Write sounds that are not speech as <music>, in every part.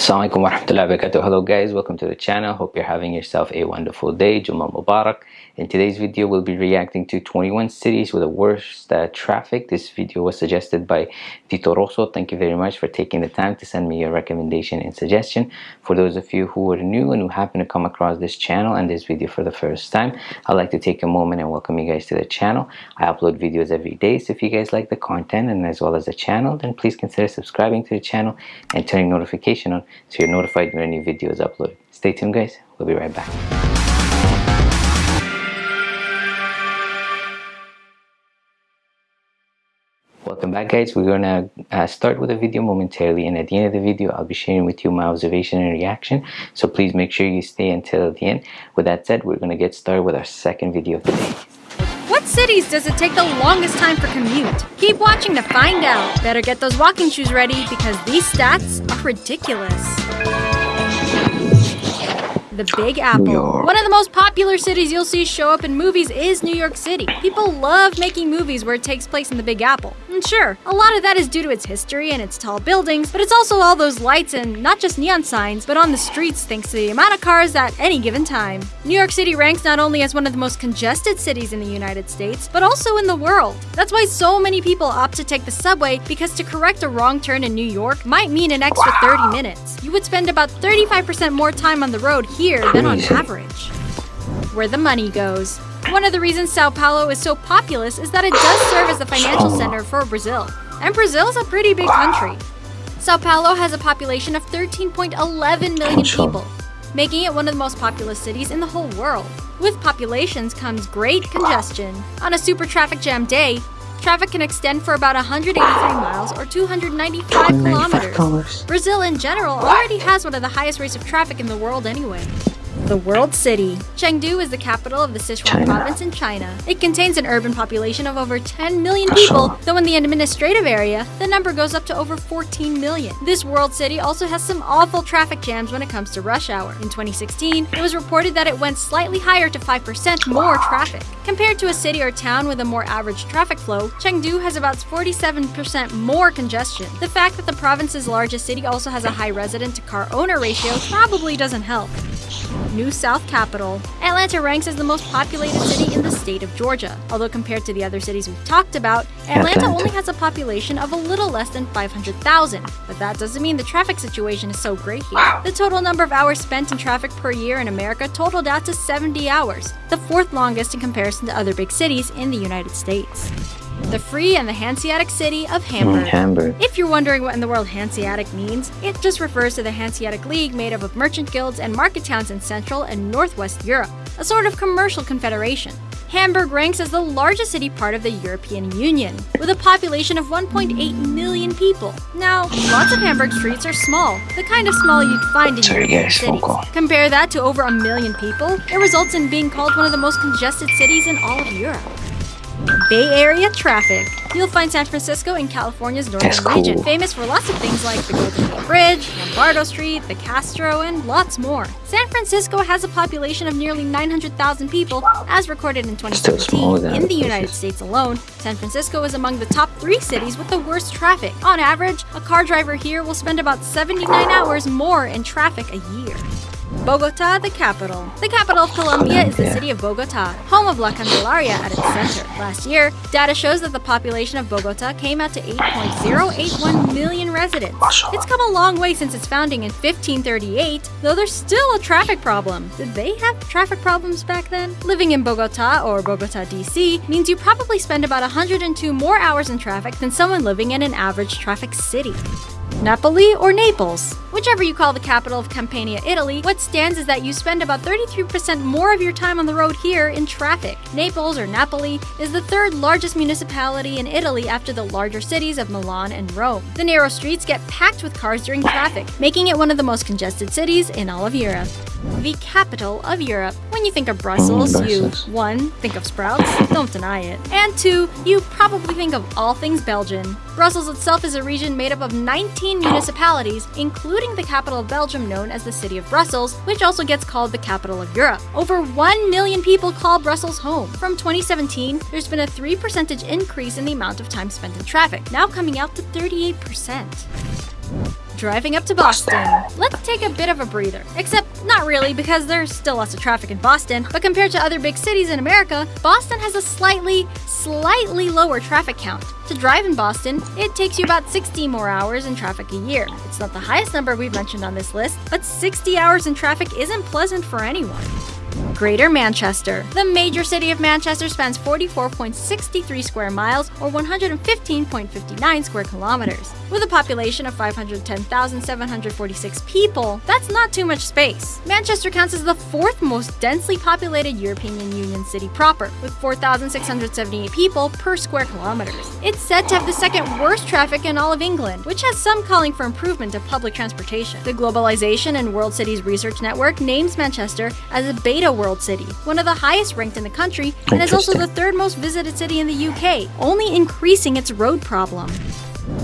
Assalamualaikum warahmatullahi wabarakatuh. Hello guys, welcome to the channel. Hope you're having yourself a wonderful day. Juma Mubarak. In today's video, we'll be reacting to 21 cities with the worst uh, traffic. This video was suggested by Tito Rosso. Thank you very much for taking the time to send me your recommendation and suggestion. For those of you who are new and who happen to come across this channel and this video for the first time, I'd like to take a moment and welcome you guys to the channel. I upload videos every day, so if you guys like the content and as well as the channel, then please consider subscribing to the channel and turning notification on so you're notified when a new video is uploaded. Stay tuned guys, we'll be right back. Welcome back guys, we're gonna uh, start with a video momentarily and at the end of the video I'll be sharing with you my observation and reaction so please make sure you stay until the end. With that said, we're gonna get started with our second video of the day. Cities does it take the longest time for commute? Keep watching to find out. Better get those walking shoes ready because these stats are ridiculous the Big Apple. One of the most popular cities you'll see show up in movies is New York City. People love making movies where it takes place in the Big Apple. And sure, a lot of that is due to its history and its tall buildings, but it's also all those lights and not just neon signs, but on the streets thanks to the amount of cars at any given time. New York City ranks not only as one of the most congested cities in the United States, but also in the world. That's why so many people opt to take the subway because to correct a wrong turn in New York might mean an extra 30 minutes. You would spend about 35% more time on the road here here than on average. Where the money goes. One of the reasons Sao Paulo is so populous is that it does serve as the financial center for Brazil. And Brazil is a pretty big country. Sao Paulo has a population of 13.11 million people, making it one of the most populous cities in the whole world. With populations comes great congestion. On a super traffic jam day, Traffic can extend for about 183 miles or 295 kilometers. Brazil in general already has one of the highest rates of traffic in the world anyway. The World City. Chengdu is the capital of the Sichuan China. province in China. It contains an urban population of over 10 million people, though in the administrative area, the number goes up to over 14 million. This world city also has some awful traffic jams when it comes to rush hour. In 2016, it was reported that it went slightly higher to 5% more traffic. Compared to a city or town with a more average traffic flow, Chengdu has about 47% more congestion. The fact that the province's largest city also has a high resident to car owner ratio probably doesn't help. New South Capital. Atlanta ranks as the most populated city in the state of Georgia. Although compared to the other cities we've talked about, Atlanta, Atlanta. only has a population of a little less than 500,000. But that doesn't mean the traffic situation is so great here. Wow. The total number of hours spent in traffic per year in America totaled out to 70 hours, the fourth longest in comparison to other big cities in the United States the free and the Hanseatic city of Hamburg. Hamburg. If you're wondering what in the world Hanseatic means, it just refers to the Hanseatic League made up of merchant guilds and market towns in Central and Northwest Europe, a sort of commercial confederation. Hamburg ranks as the largest city part of the European Union, with a population of 1.8 million people. Now, lots of Hamburg streets are small, the kind of small you'd find in Sorry, European cities. Compare that to over a million people, it results in being called one of the most congested cities in all of Europe. Bay Area traffic. You'll find San Francisco in California's northern cool. region, famous for lots of things like the Golden Gate Bridge, Lombardo Street, the Castro, and lots more. San Francisco has a population of nearly 900,000 people, as recorded in 2017. In the United States alone, San Francisco is among the top three cities with the worst traffic. On average, a car driver here will spend about 79 hours more in traffic a year. Bogota, the capital. The capital of Colombia is the city of Bogota, home of La Candelaria at its center. Last year, data shows that the population of Bogota came out to 8.081 million residents. It's come a long way since its founding in 1538, though there's still a traffic problem. Did they have traffic problems back then? Living in Bogota, or Bogota, DC, means you probably spend about 102 more hours in traffic than someone living in an average traffic city. Napoli or Naples. Whichever you call the capital of Campania, Italy, what stands is that you spend about 33% more of your time on the road here in traffic. Naples, or Napoli, is the third largest municipality in Italy after the larger cities of Milan and Rome. The narrow streets get packed with cars during traffic, making it one of the most congested cities in all of Europe the capital of Europe. When you think of Brussels, mm, you 1. think of sprouts, don't deny it, and 2. you probably think of all things Belgian. Brussels itself is a region made up of 19 municipalities, including the capital of Belgium known as the City of Brussels, which also gets called the capital of Europe. Over 1 million people call Brussels home. From 2017, there's been a 3 percentage increase in the amount of time spent in traffic, now coming out to 38%. Driving up to Boston. Let's take a bit of a breather. Except, not really, because there's still lots of traffic in Boston, but compared to other big cities in America, Boston has a slightly, slightly lower traffic count. To drive in Boston, it takes you about 60 more hours in traffic a year. It's not the highest number we've mentioned on this list, but 60 hours in traffic isn't pleasant for anyone. Greater Manchester. The major city of Manchester spans 44.63 square miles or 115.59 square kilometers. With a population of 510,746 people, that's not too much space. Manchester counts as the fourth most densely populated European Union city proper, with 4,678 people per square kilometers. It's said to have the second worst traffic in all of England, which has some calling for improvement of public transportation. The Globalization and World Cities Research Network names Manchester as a beta world city, one of the highest ranked in the country, and is also the third most visited city in the UK, only increasing its road problem.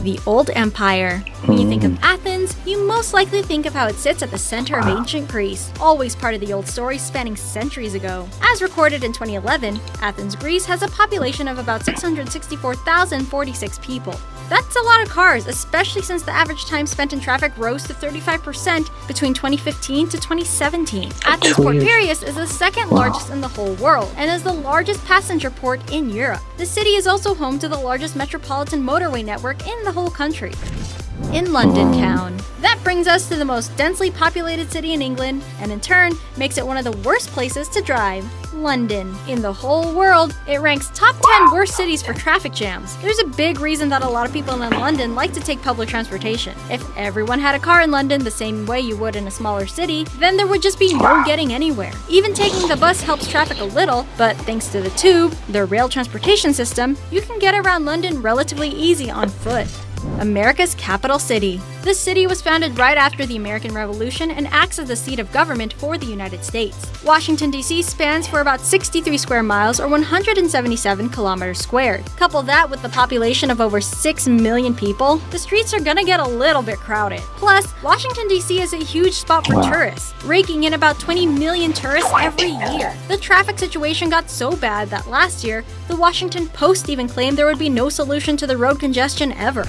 The Old Empire. When you think of Athens, you most likely think of how it sits at the center of ancient Greece, always part of the old story spanning centuries ago. As recorded in 2011, Athens, Greece has a population of about 664,046 people. That's a lot of cars, especially since the average time spent in traffic rose to 35% between 2015 to 2017. Athens Port Piraeus is the second largest in the whole world and is the largest passenger port in Europe. The city is also home to the largest metropolitan motorway network in the whole country in London town. That brings us to the most densely populated city in England, and in turn, makes it one of the worst places to drive. London. In the whole world, it ranks top 10 worst cities for traffic jams. There's a big reason that a lot of people in London like to take public transportation. If everyone had a car in London the same way you would in a smaller city, then there would just be no getting anywhere. Even taking the bus helps traffic a little, but thanks to the tube, their rail transportation system, you can get around London relatively easy on foot. America's capital city. The city was founded right after the American Revolution and acts as the seat of government for the United States. Washington, D.C. spans for about 63 square miles or 177 kilometers squared. Couple that with the population of over 6 million people, the streets are gonna get a little bit crowded. Plus, Washington, D.C. is a huge spot for wow. tourists, raking in about 20 million tourists every year. The traffic situation got so bad that last year, the Washington Post even claimed there would be no solution to the road congestion ever.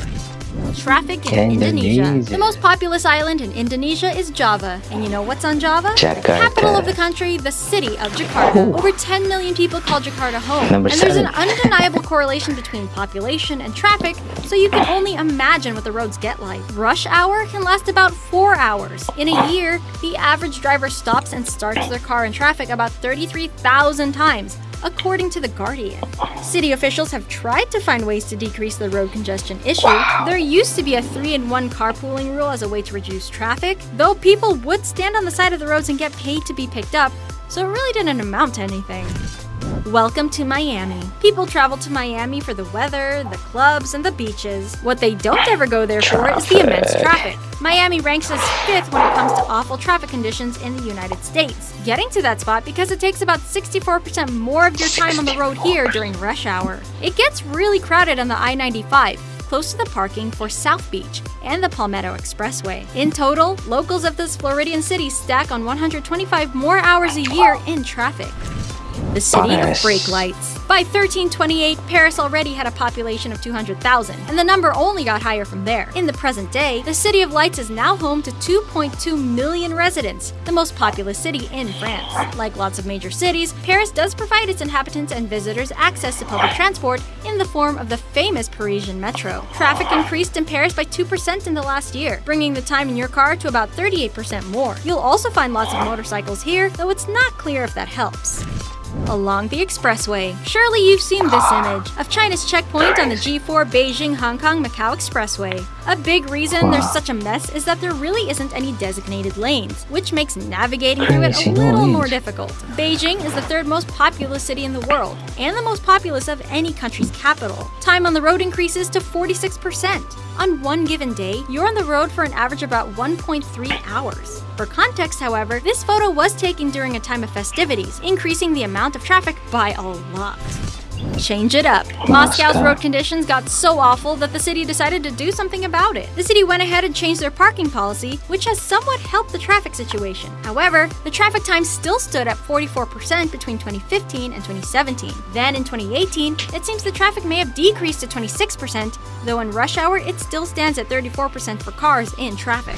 Traffic in Indonesia. Indonesia. The most populous island in Indonesia is Java. And you know what's on Java? Jakarta. Capital of the country, the city of Jakarta. Over 10 million people call Jakarta home. Number and there's an undeniable <laughs> correlation between population and traffic, so you can only imagine what the roads get like. Rush hour can last about 4 hours. In a year, the average driver stops and starts their car in traffic about 33,000 times according to The Guardian. City officials have tried to find ways to decrease the road congestion issue. There used to be a 3-in-1 carpooling rule as a way to reduce traffic, though people would stand on the side of the roads and get paid to be picked up, so it really didn't amount to anything. Welcome to Miami. People travel to Miami for the weather, the clubs, and the beaches. What they don't ever go there for is the immense traffic. Miami ranks as fifth when it comes to awful traffic conditions in the United States, getting to that spot because it takes about 64% more of your time on the road here during rush hour. It gets really crowded on the I-95, close to the parking for South Beach and the Palmetto Expressway. In total, locals of this Floridian city stack on 125 more hours a year in traffic the city of brake lights. By 1328, Paris already had a population of 200,000, and the number only got higher from there. In the present day, the City of Lights is now home to 2.2 million residents, the most populous city in France. Like lots of major cities, Paris does provide its inhabitants and visitors access to public transport in the form of the famous Parisian metro. Traffic increased in Paris by 2% in the last year, bringing the time in your car to about 38% more. You'll also find lots of motorcycles here, though it's not clear if that helps along the expressway. Surely you've seen this ah. image of China's checkpoint on the G4 Beijing Hong Kong Macau Expressway. A big reason there's such a mess is that there really isn't any designated lanes, which makes navigating through it a little more difficult. Beijing is the third most populous city in the world, and the most populous of any country's capital. Time on the road increases to 46%. On one given day, you're on the road for an average of about 1.3 hours. For context, however, this photo was taken during a time of festivities, increasing the amount of traffic by a lot. Change it up. Moscow's road conditions got so awful that the city decided to do something about it. The city went ahead and changed their parking policy, which has somewhat helped the traffic situation. However, the traffic time still stood at 44% between 2015 and 2017. Then in 2018, it seems the traffic may have decreased to 26%, though in rush hour it still stands at 34% for cars in traffic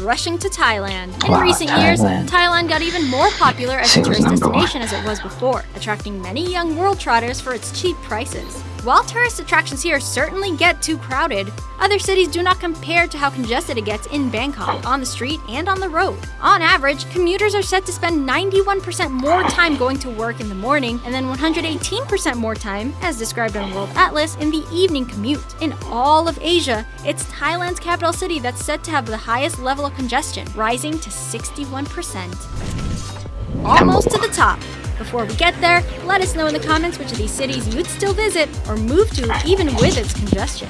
rushing to Thailand. In wow, recent Thailand. years, Thailand got even more popular as a tourist destination one. as it was before, attracting many young world trotters for its cheap prices. While tourist attractions here certainly get too crowded, other cities do not compare to how congested it gets in Bangkok, on the street and on the road. On average, commuters are set to spend 91% more time going to work in the morning and then 118% more time, as described on World Atlas, in the evening commute. In all of Asia, it's Thailand's capital city that's said to have the highest level of congestion, rising to 61%. Almost to the top. Before we get there, let us know in the comments which of these cities you'd still visit or move to even with its congestion.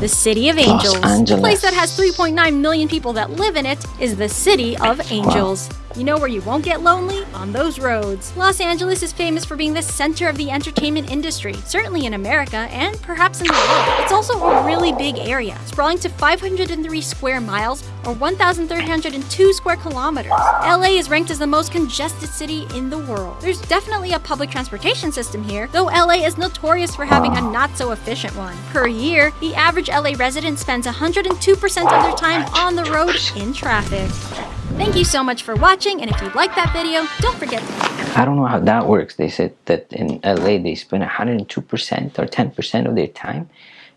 The City of Angels, the place that has 3.9 million people that live in it, is the City of Angels. Wow. You know where you won't get lonely? On those roads. Los Angeles is famous for being the center of the entertainment industry, certainly in America and perhaps in the world. It's also a really big area, sprawling to 503 square miles or 1,302 square kilometers. LA is ranked as the most congested city in the world. There's definitely a public transportation system here, though LA is notorious for having a not so efficient one. Per year, the average LA resident spends 102% of their time on the road in traffic. Thank you so much for watching, and if you liked that video, don't forget to... I don't know how that works. They said that in LA they spend 102% or 10% of their time.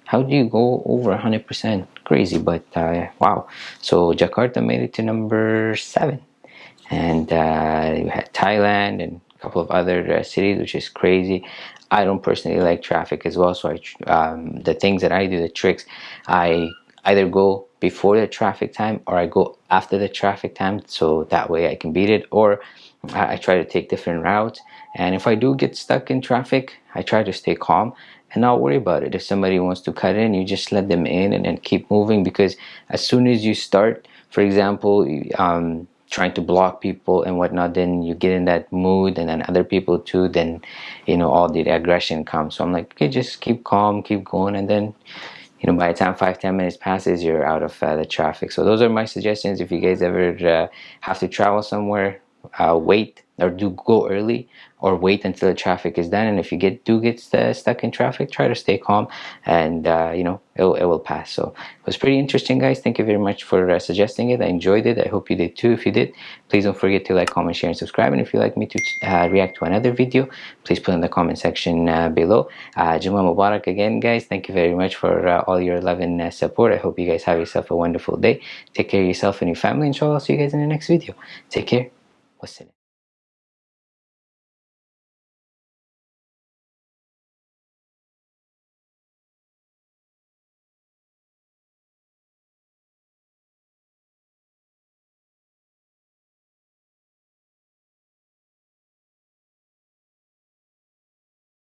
How do you go over 100%? Crazy, but uh, wow. So Jakarta made it to number 7. And uh, you had Thailand and a couple of other uh, cities, which is crazy. I don't personally like traffic as well, so I, um, the things that I do, the tricks, I either go before the traffic time or I go after the traffic time so that way I can beat it or I, try to take different routes. And if I do get stuck in traffic I try to stay calm and not worry about it. If somebody wants to cut in you just let them in and then keep moving because as soon as you start for example um, trying to block people and whatnot then you get in that mood and then other people too then you know all the aggression comes. So I'm like okay just keep calm keep going and then you know by the time five ten minutes passes you're out of uh, the traffic. So those are my suggestions. If you guys ever uh, have to travel somewhere uh, wait or do go early or wait until the traffic is done. And if you get do get st stuck in traffic try to stay calm and uh, you know it, it, will pass. So it was pretty interesting guys. Thank you very much for uh, suggesting it. I enjoyed it. I hope you did too. If you did please don't forget to like comment share and subscribe. And if you'd like me to uh, react to another video please put in the comment section uh, below. Uh, Juma Mubarak again guys. Thank you very much for uh, all your love and support. I hope you guys have yourself a wonderful day. Take care of yourself and your family. Inshallah I'll see you guys in the next video. Take care wassalam